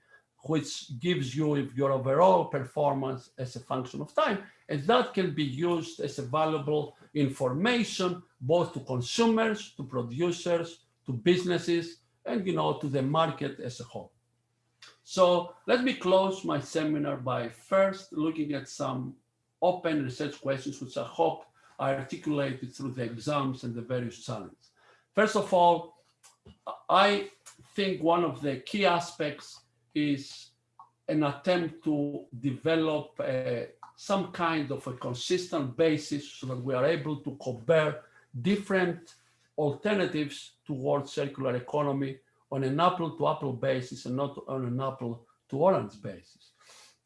S4: which gives you your overall performance as a function of time. And that can be used as a valuable information, both to consumers, to producers, to businesses, and you know, to the market as a whole. So let me close my seminar by first looking at some open research questions, which I hope are articulated through the exams and the various challenges. First of all, I think one of the key aspects is an attempt to develop a some kind of a consistent basis so that we are able to compare different alternatives towards circular economy on an apple to apple basis and not on an apple to orange basis.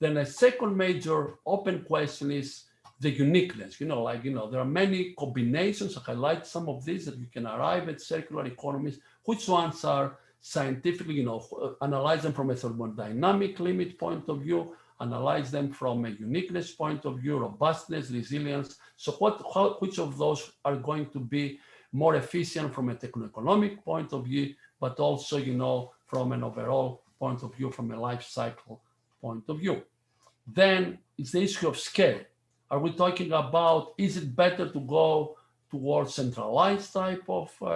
S4: Then a second major open question is the uniqueness, you know, like, you know, there are many combinations, I highlight some of these that you can arrive at circular economies, which ones are scientifically, you know, analyze them from a thermodynamic limit point of view, analyze them from a uniqueness point of view, robustness, resilience. So what, how, which of those are going to be more efficient from a techno-economic point of view, but also, you know, from an overall point of view, from a life cycle point of view. Then it's the issue of scale. Are we talking about, is it better to go towards centralized type of uh,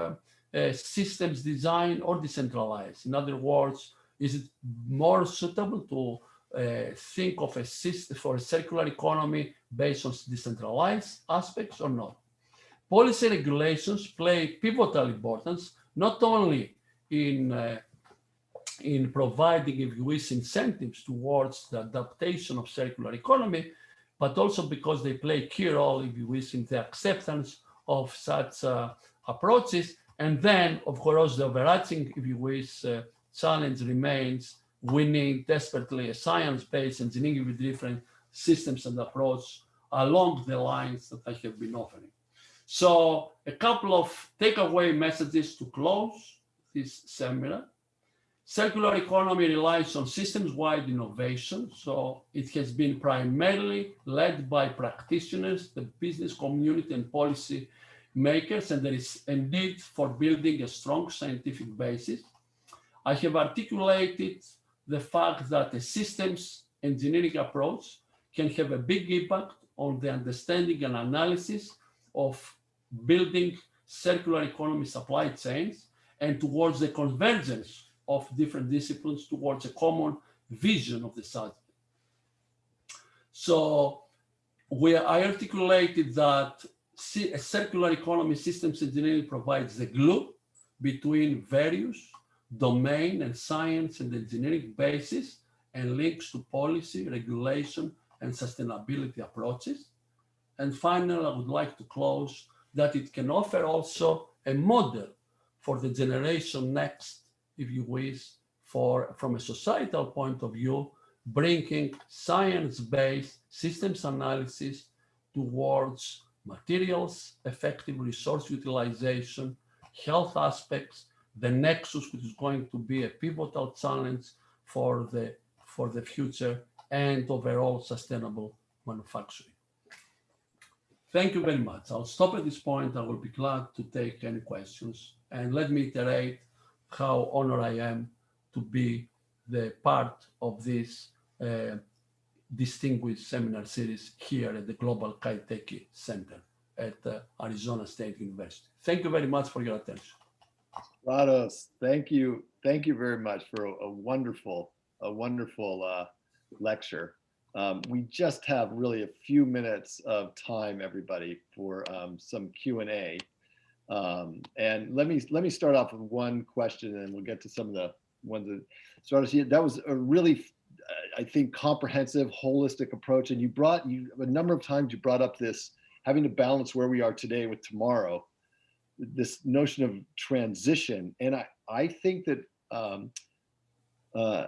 S4: uh, systems design or decentralized? In other words, is it more suitable to uh, think of a system for a circular economy based on decentralized aspects or not. Policy regulations play pivotal importance, not only in, uh, in providing, if you wish, incentives towards the adaptation of circular economy, but also because they play a key role, if you wish, in the acceptance of such uh, approaches. And then, of course, the overarching, if you wish, uh, challenge remains we need desperately a science-based engineering with different systems and approach along the lines that I have been offering. So a couple of takeaway messages to close this seminar. Circular economy relies on systems-wide innovation, so it has been primarily led by practitioners, the business community and policy makers, and there is a need for building a strong scientific basis. I have articulated the fact that a systems engineering approach can have a big impact on the understanding and analysis of building circular economy supply chains and towards the convergence of different disciplines towards a common vision of the subject. So we, I articulated that a circular economy systems engineering provides the glue between various domain and science and engineering bases and links to policy, regulation, and sustainability approaches. And finally, I would like to close that it can offer also a model for the generation next, if you wish, for from a societal point of view, bringing science-based systems analysis towards materials, effective resource utilization, health aspects, the nexus, which is going to be a pivotal challenge for the, for the future and overall sustainable manufacturing. Thank you very much. I'll stop at this point. I will be glad to take any questions. And let me iterate how honored I am to be the part of this uh, distinguished seminar series here at the Global Kaiteki Center at uh, Arizona State University. Thank you very much for your attention.
S2: Stratos, thank you. Thank you very much for a, a wonderful, a wonderful uh, lecture. Um, we just have really a few minutes of time, everybody, for um, some Q&A. Um, and let me let me start off with one question and we'll get to some of the ones that here. That was a really, uh, I think, comprehensive, holistic approach. And you brought, you a number of times you brought up this having to balance where we are today with tomorrow, this notion of transition. And I, I think that um, uh,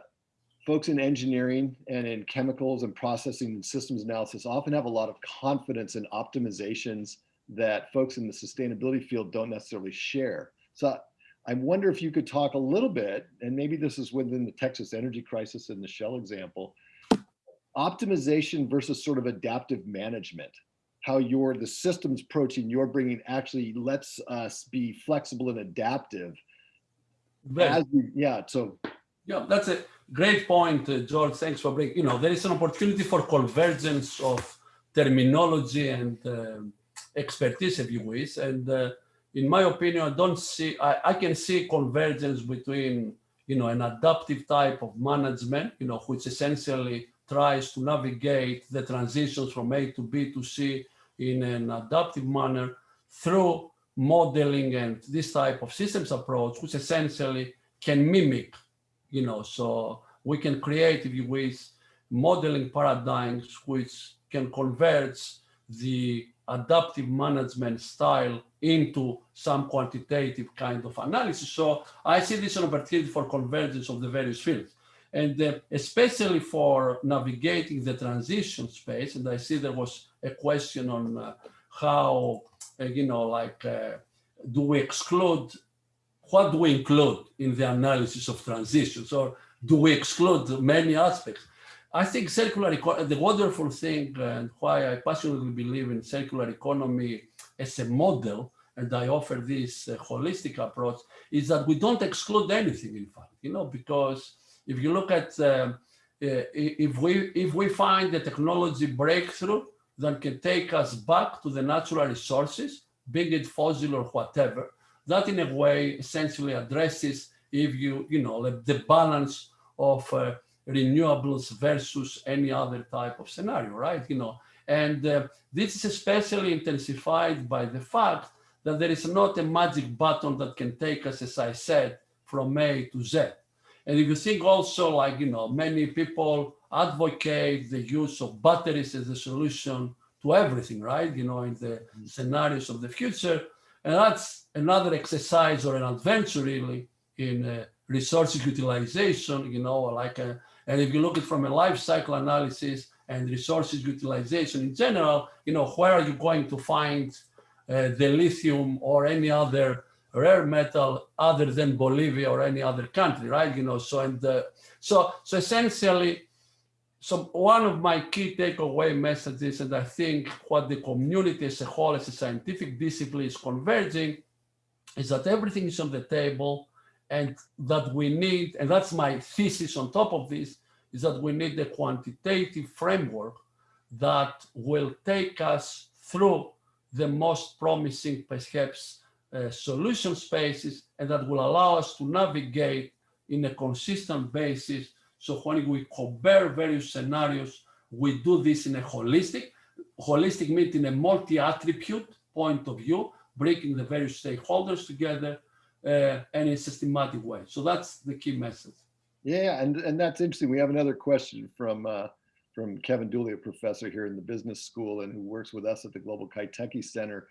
S2: folks in engineering and in chemicals and processing and systems analysis often have a lot of confidence in optimizations that folks in the sustainability field don't necessarily share. So I wonder if you could talk a little bit, and maybe this is within the Texas energy crisis and the Shell example, optimization versus sort of adaptive management, how you're the systems approaching you're bringing actually lets us be flexible and adaptive. As we, yeah, so
S4: Yeah, that's a great point, uh, George. Thanks for bringing, you know, there is an opportunity for convergence of terminology and uh, expertise, if you wish. And uh, in my opinion, I don't see, I, I can see convergence between, you know, an adaptive type of management, you know, which essentially tries to navigate the transitions from A to B to C in an adaptive manner through modeling and this type of systems approach, which essentially can mimic you know, so we can create, if you wish, modeling paradigms which can convert the adaptive management style into some quantitative kind of analysis. So I see this an opportunity for convergence of the various fields. And uh, especially for navigating the transition space, and I see there was a question on uh, how, uh, you know, like, uh, do we exclude what do we include in the analysis of transitions or do we exclude many aspects? I think circular the wonderful thing and why I passionately believe in circular economy as a model, and I offer this uh, holistic approach, is that we don't exclude anything, in fact, you know, because if you look at, uh, if we if we find a technology breakthrough that can take us back to the natural resources, be it fossil or whatever, that in a way essentially addresses if you, you know, the balance of uh, renewables versus any other type of scenario, right? You know, and uh, this is especially intensified by the fact that there is not a magic button that can take us, as I said, from A to Z. And if you think also like, you know, many people advocate the use of batteries as a solution to everything, right? You know, in the scenarios of the future, and that's another exercise or an adventure really in uh, resources utilization, you know, like, a, and if you look at from a life cycle analysis and resources utilization in general, you know, where are you going to find uh, the lithium or any other rare metal other than Bolivia or any other country, right? You know, so and uh, so so essentially, so one of my key takeaway messages, and I think what the community as a whole, as a scientific discipline, is converging, is that everything is on the table, and that we need, and that's my thesis on top of this, is that we need a quantitative framework that will take us through the most promising, perhaps, uh, solution spaces, and that will allow us to navigate in a consistent basis. So when we compare various scenarios, we do this in a holistic, holistic means in a multi-attribute point of view, bringing the various stakeholders together uh, and in a systematic way. So that's the key message.
S2: Yeah, and, and that's interesting. We have another question from uh, from Kevin Dooley, a professor here in the business school and who works with us at the Global Kaiteki Center,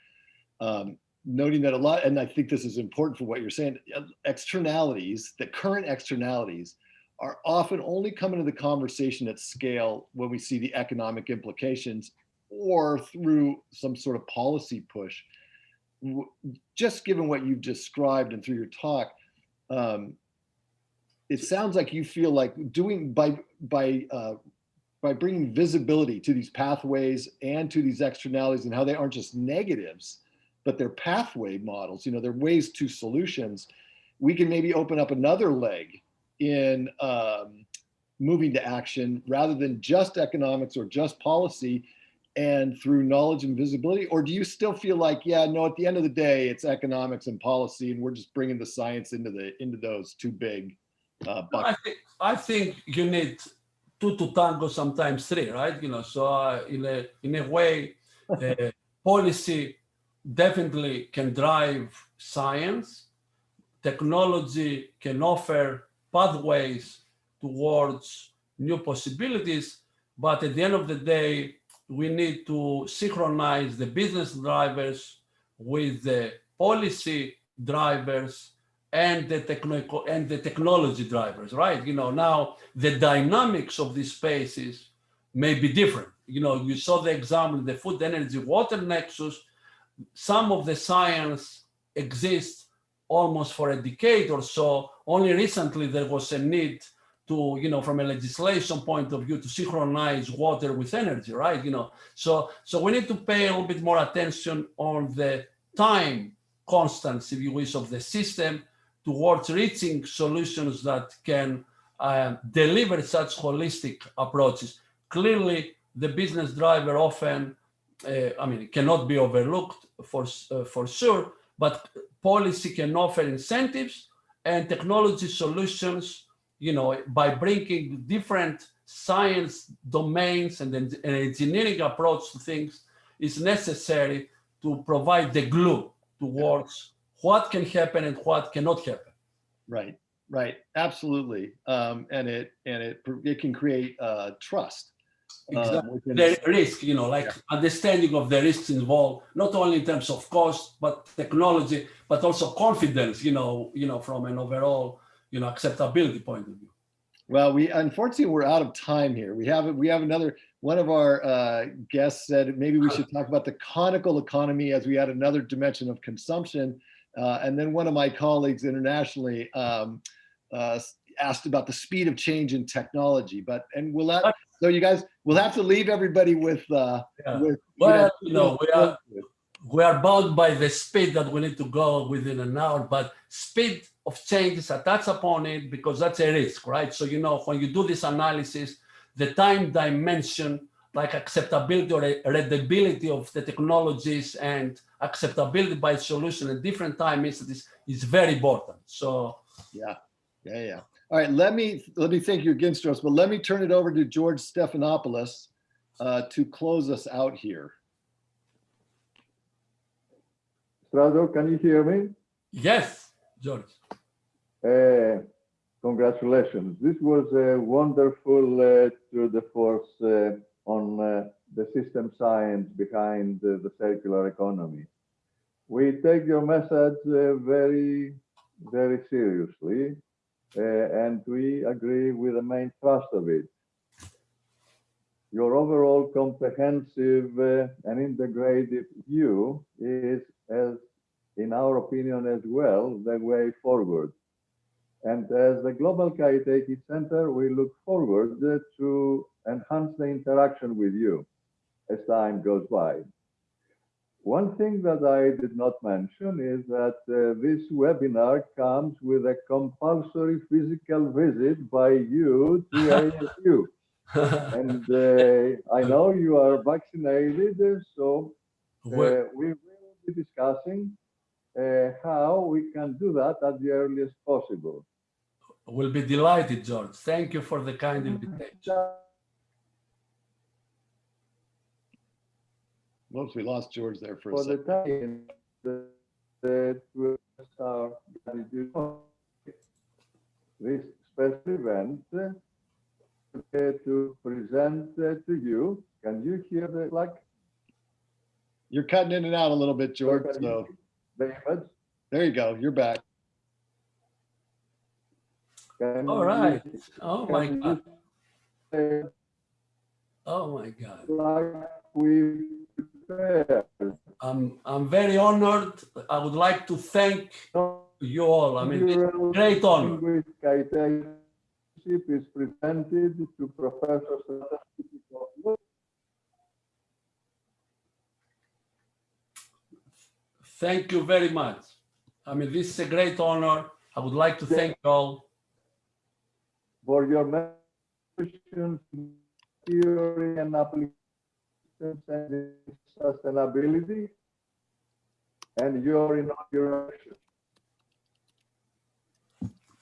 S2: um, noting that a lot, and I think this is important for what you're saying, externalities, the current externalities are often only coming into the conversation at scale when we see the economic implications or through some sort of policy push. Just given what you've described and through your talk, um, it sounds like you feel like doing by by uh, by bringing visibility to these pathways and to these externalities and how they aren't just negatives, but they're pathway models. You know, they're ways to solutions. We can maybe open up another leg in um, moving to action rather than just economics or just policy and through knowledge and visibility or do you still feel like yeah no at the end of the day it's economics and policy and we're just bringing the science into the into those two big uh, buckets
S4: I think I think you need two to tango, sometimes three, right? You know, so uh, in a in a way, uh, policy definitely can drive science. Technology can offer pathways towards new possibilities, but at the end of the day, we need to synchronize the business drivers with the policy drivers and the technical and the technology drivers, right? You know, now the dynamics of these spaces may be different. You know, you saw the example, the food, energy, water nexus. Some of the science exists almost for a decade or so. Only recently there was a need to, you know, from a legislation point of view, to synchronize water with energy, right? You know, so so we need to pay a little bit more attention on the time constants, if you wish, of the system towards reaching solutions that can uh, deliver such holistic approaches. Clearly, the business driver often, uh, I mean, cannot be overlooked for, uh, for sure, but policy can offer incentives and technology solutions, you know, by bringing different science domains and an engineering approach to things is necessary to provide the glue towards what can happen and what cannot happen.
S2: Right, right, absolutely. Um, and it and it it can create uh, trust. um,
S4: Exactly.
S2: within
S4: The risk, you know, like understanding of the risks involved, not only in terms of cost, but technology, but also confidence, you know, you know, from an overall, you know, acceptability point of view.
S2: Well, we unfortunately we're out of time here. We have we have another one of our uh, guests said maybe we should talk about the conical economy as we add another dimension of consumption. Uh, and then one of my colleagues internationally um, uh, asked about the speed of change in technology. But and we'll let so you guys we'll have to leave everybody with uh,
S4: Yeah.
S2: with
S4: Well, you know, we are we are bound by the speed that we need to go within an hour, but speed of changes is attached upon it because that's a risk, right? So, you know, when you do this analysis, the time dimension, like acceptability or readability of the technologies and acceptability by solution at different time instances is very important. So,
S2: Yeah, yeah, yeah. All right, let me let me thank you again, Stratos, but let me turn it over to George Stephanopoulos uh, to close us out here.
S3: Strato, can you hear me?
S4: yes, George.
S3: Uh, congratulations. This was a wonderful uh, tour de force uh, on uh, the system science behind uh, the circular economy. We take your message uh, very, very seriously, and we agree with the main thrust of it. Your overall comprehensive and integrated view is, as in our opinion as well, the way forward. And as the Global Kaiteki Center, we look forward to enhance the interaction with you as time goes by. One thing that I did not mention is that uh, this webinar comes with a compulsory physical visit by you to ASU. And uh, I know you are vaccinated, so uh, we will be discussing uh, how we can do that at the earliest possible.
S4: We'll be delighted, George. Thank you for the kind mm-hmm. invitation.
S2: Whoops, we lost George there for a
S3: For the
S2: second.
S3: time that that we are gratitude this special event to present to you. Can you hear the like?
S2: You're cutting in and out a little bit, George. So
S3: The image?
S2: there you go. You're back.
S3: Can
S4: All
S3: you-
S4: Oh my God.
S3: you
S4: Oh my God.
S3: Like we prepared.
S4: I'm, I'm very honored. I would like to thank you all. I mean, it's a great honor.
S3: Is presented to Professor
S4: Thank you very much. I mean, this is a great honor. I would like to thank you all.
S3: For your mentions, theory and applications and sustainability and your inauguration.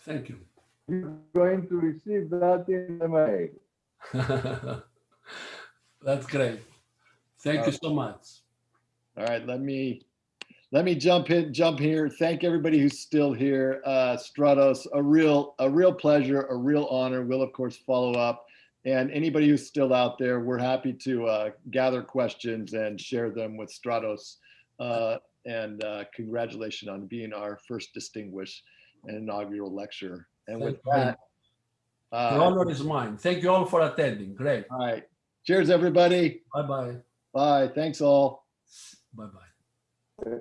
S4: Thank you.
S3: You're going to receive that in the mail.
S4: That's great. Thank you uh, so much.
S2: All right, let me, let me jump in, jump here. Thank everybody who's still here. Uh, Stratos, a real, a real pleasure, a real honor. We'll of course follow up. And anybody who's still out there, we're happy to uh, gather questions and share them with Stratos. Uh, and uh, congratulations on being our first distinguished and inaugural lecturer. And with
S4: Thank very
S2: that,
S4: The
S2: uh,
S4: honor is mine. Thank you all for attending. Great.
S2: all right. Cheers, everybody.
S4: Bye-bye.
S2: Bye. Thanks all.
S4: Bye-bye.
S3: Uh,